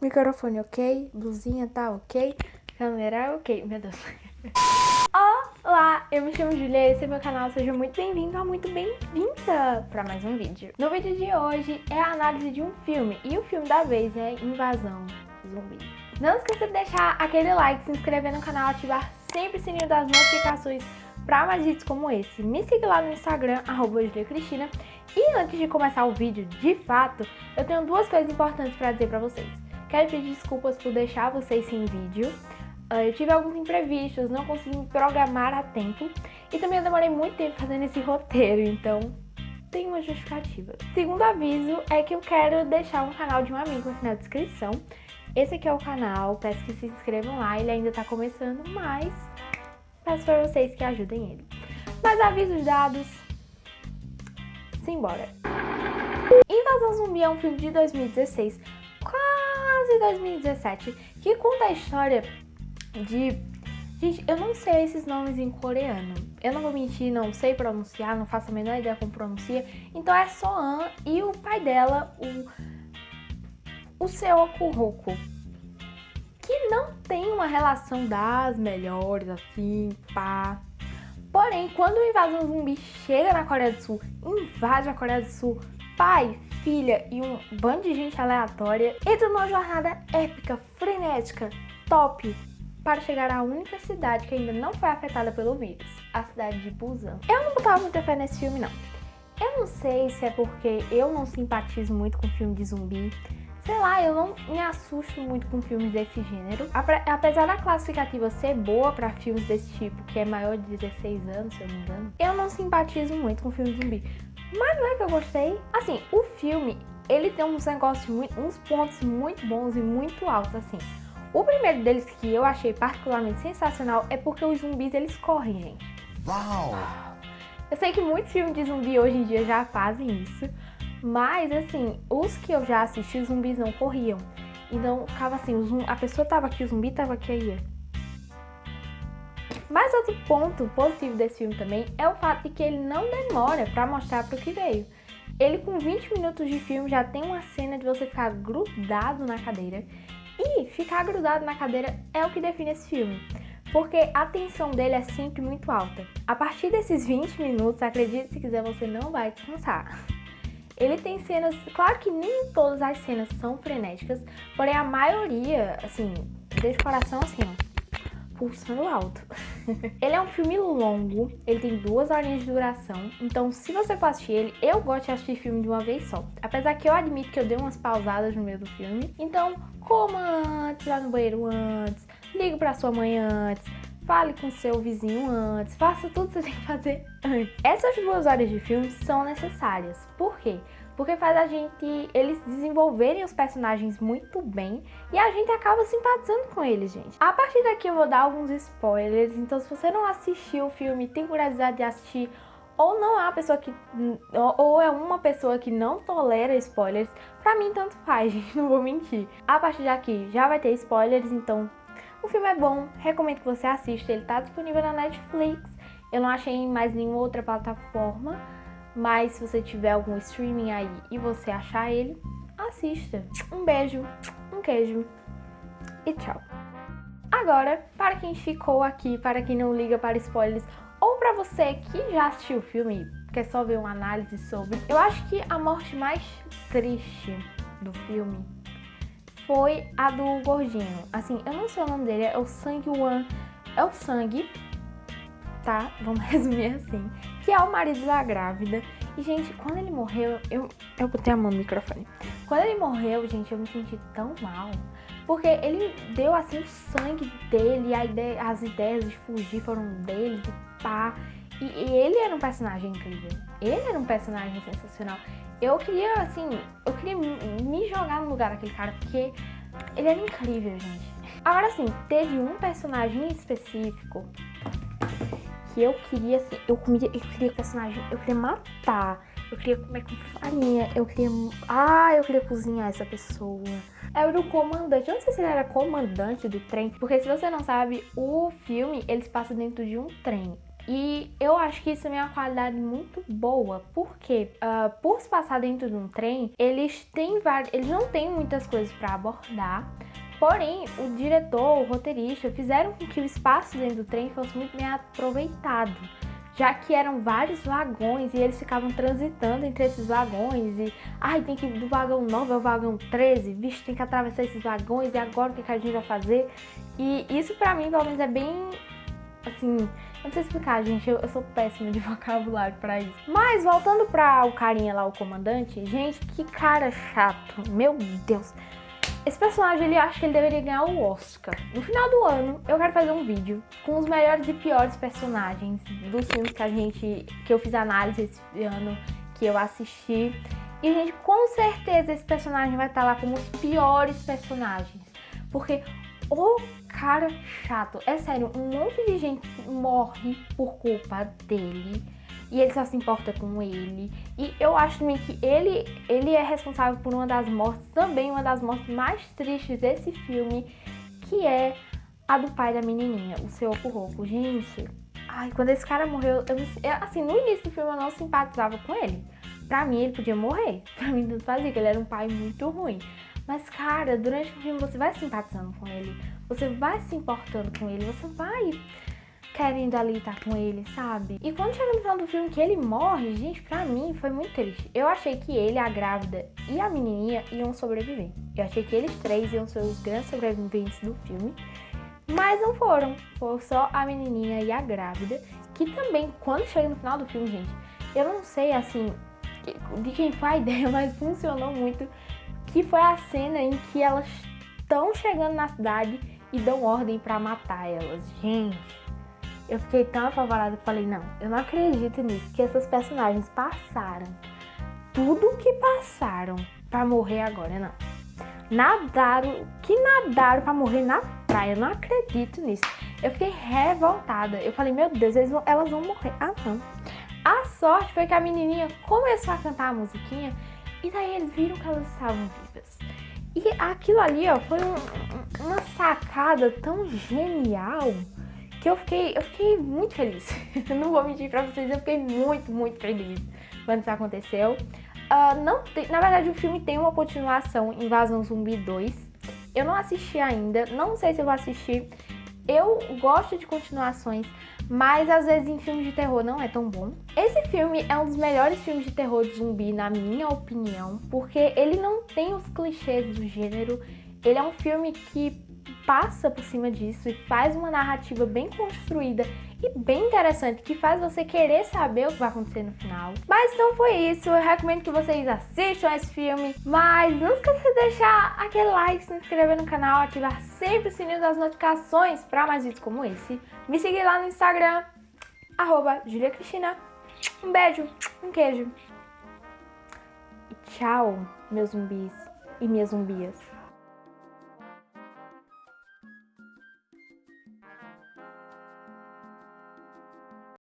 Microfone ok, blusinha tá ok, câmera ok, meu Deus. Olá, eu me chamo Julia, esse é meu canal, seja muito bem-vindo ou muito bem-vinda para mais um vídeo. No vídeo de hoje é a análise de um filme, e o filme da vez é Invasão Zumbi. Não esqueça de deixar aquele like, se inscrever no canal, ativar sempre o sininho das notificações para mais vídeos como esse. Me siga lá no Instagram, arroba. E antes de começar o vídeo, de fato, eu tenho duas coisas importantes para dizer para vocês. Quero pedir desculpas por deixar vocês sem vídeo. Ah, eu tive alguns imprevistos, não consegui me programar a tempo. E também eu demorei muito tempo fazendo esse roteiro, então tem uma justificativa. Segundo aviso é que eu quero deixar um canal de um amigo aqui na descrição. Esse aqui é o canal, peço que se inscrevam lá, ele ainda tá começando, mas peço para vocês que ajudem ele. Mas avisos dados, simbora. Invasão Zumbi é um filme de 2016, quase 2017, que conta a história de... Gente, eu não sei esses nomes em coreano. Eu não vou mentir, não sei pronunciar, não faço a menor ideia como pronuncia. Então é Soan e o pai dela, o, o Seo Kuroku que não tem uma relação das melhores, assim, pá. Porém, quando o invasão zumbi chega na Coreia do Sul, invade a Coreia do Sul, pai, filha e um bando de gente aleatória, entra numa jornada épica, frenética, top, para chegar à única cidade que ainda não foi afetada pelo vírus, a cidade de Busan. Eu não botava muita fé nesse filme, não. Eu não sei se é porque eu não simpatizo muito com filme de zumbi, Sei lá, eu não me assusto muito com filmes desse gênero. Apesar da classificativa ser boa pra filmes desse tipo, que é maior de 16 anos, se eu não me engano, eu não simpatizo muito com filme zumbi. Mas não é que eu gostei. Assim, o filme, ele tem uns negócios, muito, uns pontos muito bons e muito altos, assim. O primeiro deles que eu achei particularmente sensacional é porque os zumbis, eles correm, gente. Uau! Eu sei que muitos filmes de zumbi hoje em dia já fazem isso, mas, assim, os que eu já assisti, os zumbis não corriam. Então, ficava assim, a pessoa tava aqui, o zumbi tava aqui, aí. Mas outro ponto positivo desse filme também é o fato de que ele não demora pra mostrar pro que veio. Ele com 20 minutos de filme já tem uma cena de você ficar grudado na cadeira. E ficar grudado na cadeira é o que define esse filme. Porque a tensão dele é sempre muito alta. A partir desses 20 minutos, acredite se quiser, você não vai descansar. Ele tem cenas, claro que nem todas as cenas são frenéticas, porém a maioria, assim, deixa o coração assim, ó, pulsando alto. ele é um filme longo, ele tem duas horinhas de duração, então se você for assistir ele, eu gosto de assistir filme de uma vez só. Apesar que eu admito que eu dei umas pausadas no meio do filme, então coma antes, vá no banheiro antes, ligue pra sua mãe antes, fale com seu vizinho antes, faça tudo que você tem que fazer antes. Essas duas horas de filme são necessárias. Por quê? Porque faz a gente, eles desenvolverem os personagens muito bem e a gente acaba simpatizando com eles, gente. A partir daqui eu vou dar alguns spoilers, então se você não assistiu o filme, tem curiosidade de assistir ou não é uma pessoa que ou é uma pessoa que não tolera spoilers, pra mim tanto faz, gente, não vou mentir. A partir daqui já vai ter spoilers, então o filme é bom, recomendo que você assista, ele tá disponível na Netflix. Eu não achei em mais nenhuma outra plataforma, mas se você tiver algum streaming aí e você achar ele, assista. Um beijo, um queijo e tchau. Agora, para quem ficou aqui, para quem não liga para spoilers, ou para você que já assistiu o filme e quer só ver uma análise sobre, eu acho que a morte mais triste do filme foi a do gordinho. Assim, eu não sei o nome dele, é o Sang Wan. É o Sangue, tá? Vamos resumir assim. Que é o marido da grávida. E, gente, quando ele morreu, eu, eu botei a mão no microfone. Quando ele morreu, gente, eu me senti tão mal. Porque ele deu, assim, o sangue dele, ideia, as ideias de fugir foram dele, de pá. E, e ele era um personagem incrível. Ele era um personagem sensacional eu queria, assim, eu queria me jogar no lugar daquele cara, porque ele era incrível, gente. Agora, assim, teve um personagem específico que eu queria, assim, eu, comia, eu queria personagem, eu queria matar, eu queria comer com farinha, eu queria, ah, eu queria cozinhar essa pessoa. Era o comandante, eu não sei se ele era comandante do trem, porque se você não sabe, o filme, ele se passa dentro de um trem. E eu acho que isso é uma qualidade muito boa, porque uh, por se passar dentro de um trem, eles têm eles não têm muitas coisas para abordar. Porém, o diretor, o roteirista, fizeram com que o espaço dentro do trem fosse muito bem aproveitado já que eram vários vagões e eles ficavam transitando entre esses vagões e ai, tem que ir do vagão 9 ao vagão 13, vixe, tem que atravessar esses vagões e agora o que, a gente vai fazer? E isso pra mim, pelo menos, é bem assim, não sei explicar, gente, eu, eu sou péssima de vocabulário pra isso. Mas voltando pra o carinha lá, o comandante, gente, que cara chato, meu Deus. Esse personagem, ele acha que ele deveria ganhar o Oscar. No final do ano, eu quero fazer um vídeo com os melhores e piores personagens dos filmes que a gente, que eu fiz análise esse ano, que eu assisti. E, gente, com certeza esse personagem vai estar lá como os piores personagens. Porque o cara chato, é sério, um monte de gente morre por culpa dele e ele só se importa com ele. E eu acho também que ele, ele é responsável por uma das mortes, também uma das mortes mais tristes desse filme, que é a do pai da menininha, o seu Kuroko. Gente, ai, quando esse cara morreu, eu, eu, assim, no início do filme eu não simpatizava com ele. Pra mim, ele podia morrer. Pra mim, não fazia, que ele era um pai muito ruim. Mas, cara, durante o filme você vai simpatizando com ele, você vai se importando com ele, você vai querendo ali estar com ele, sabe? E quando chega no final do filme que ele morre, gente, pra mim foi muito triste. Eu achei que ele, a grávida e a menininha iam sobreviver. Eu achei que eles três iam ser os grandes sobreviventes do filme. Mas não foram. Foi só a menininha e a grávida. Que também, quando chega no final do filme, gente, eu não sei, assim, de quem foi a ideia, mas funcionou muito. Que foi a cena em que elas estão chegando na cidade e dão ordem para matar elas. Gente, eu fiquei tão apavorada que falei, não, eu não acredito nisso, que essas personagens passaram tudo o que passaram para morrer agora, não. Nadaram, que nadaram para morrer na praia, eu não acredito nisso. Eu fiquei revoltada, eu falei, meu Deus, vão, elas vão morrer. Ah, não. A sorte foi que a menininha começou a cantar a musiquinha e daí eles viram que elas estavam vivas. E aquilo ali, ó, foi um, uma sacada tão genial que eu fiquei, eu fiquei muito feliz. não vou mentir pra vocês, eu fiquei muito, muito feliz quando isso aconteceu. Uh, não tem, na verdade, o filme tem uma continuação, Invasão Zumbi 2. Eu não assisti ainda, não sei se eu vou assistir. Eu gosto de continuações, mas às vezes em filmes de terror não é tão bom. Esse filme é um dos melhores filmes de terror de zumbi, na minha opinião, porque ele não tem os clichês do gênero. Ele é um filme que passa por cima disso e faz uma narrativa bem construída e bem interessante que faz você querer saber o que vai acontecer no final. Mas não foi isso, eu recomendo que vocês assistam esse filme, mas não esqueça de deixar aquele like, se inscrever no canal, ativar sempre o sininho das notificações para mais vídeos como esse. Me seguir lá no Instagram, arroba Julia Cristina. Um beijo, um queijo. E tchau, meus zumbis e minhas zumbias.